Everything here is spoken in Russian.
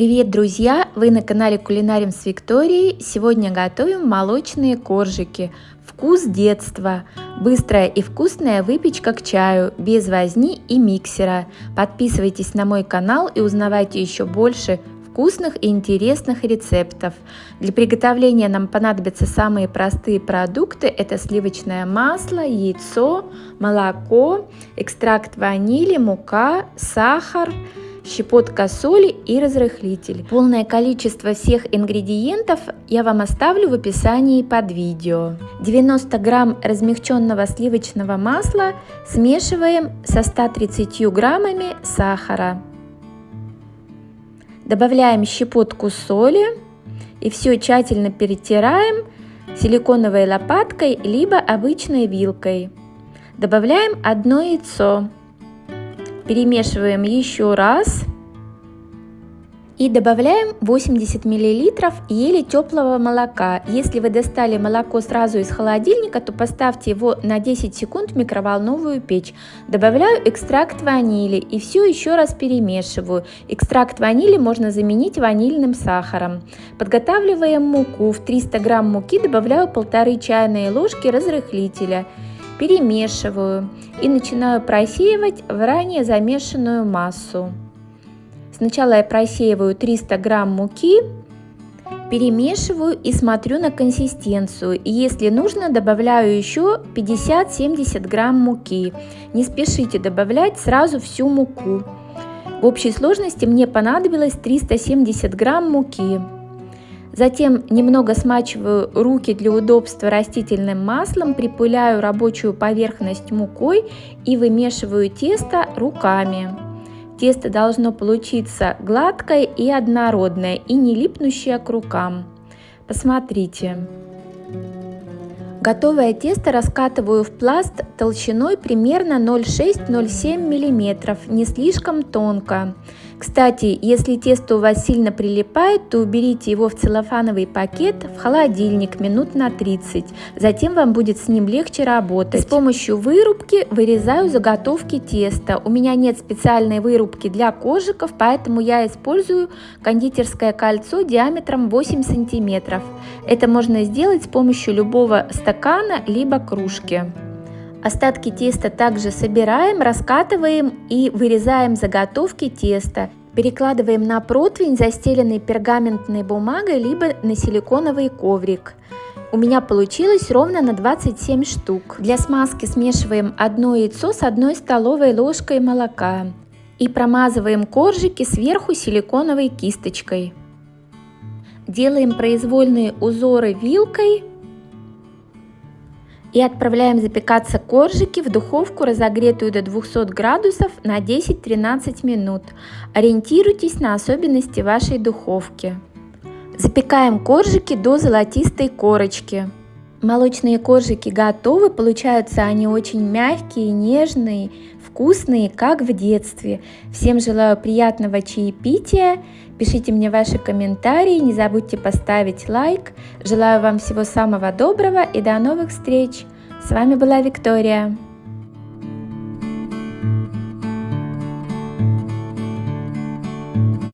Привет, друзья! Вы на канале Кулинарим с Викторией. Сегодня готовим молочные коржики. Вкус детства. Быстрая и вкусная выпечка к чаю, без возни и миксера. Подписывайтесь на мой канал и узнавайте еще больше вкусных и интересных рецептов. Для приготовления нам понадобятся самые простые продукты. Это сливочное масло, яйцо, молоко, экстракт ванили, мука, сахар, щепотка соли и разрыхлитель. Полное количество всех ингредиентов я вам оставлю в описании под видео. 90 грамм размягченного сливочного масла смешиваем со 130 граммами сахара. Добавляем щепотку соли и все тщательно перетираем силиконовой лопаткой либо обычной вилкой. Добавляем одно яйцо. Перемешиваем еще раз. И добавляем 80 мл еле теплого молока. Если вы достали молоко сразу из холодильника, то поставьте его на 10 секунд в микроволновую печь. Добавляю экстракт ванили и все еще раз перемешиваю. Экстракт ванили можно заменить ванильным сахаром. Подготавливаем муку. В 300 грамм муки добавляю полторы чайные ложки разрыхлителя перемешиваю и начинаю просеивать в ранее замешанную массу. Сначала я просеиваю 300 грамм муки, перемешиваю и смотрю на консистенцию. Если нужно, добавляю еще 50-70 грамм муки. Не спешите добавлять сразу всю муку. В общей сложности мне понадобилось 370 грамм муки. Затем немного смачиваю руки для удобства растительным маслом, припыляю рабочую поверхность мукой и вымешиваю тесто руками. Тесто должно получиться гладкое и однородное и не липнущее к рукам. Посмотрите. Готовое тесто раскатываю в пласт толщиной примерно 0,6-0,7 мм, не слишком тонко. Кстати, если тесто у вас сильно прилипает, то уберите его в целлофановый пакет в холодильник минут на 30. Затем вам будет с ним легче работать. С помощью вырубки вырезаю заготовки теста. У меня нет специальной вырубки для кожиков, поэтому я использую кондитерское кольцо диаметром 8 сантиметров. Это можно сделать с помощью любого стакана либо кружки. Остатки теста также собираем, раскатываем и вырезаем заготовки теста. Перекладываем на противень, застеленный пергаментной бумагой, либо на силиконовый коврик. У меня получилось ровно на 27 штук. Для смазки смешиваем одно яйцо с одной столовой ложкой молока и промазываем коржики сверху силиконовой кисточкой. Делаем произвольные узоры вилкой и отправляем запекаться коржики в духовку, разогретую до 200 градусов на 10-13 минут. Ориентируйтесь на особенности вашей духовки. Запекаем коржики до золотистой корочки. Молочные коржики готовы, получаются они очень мягкие, нежные, вкусные, как в детстве. Всем желаю приятного чаепития, пишите мне ваши комментарии, не забудьте поставить лайк. Желаю вам всего самого доброго и до новых встреч. С вами была Виктория.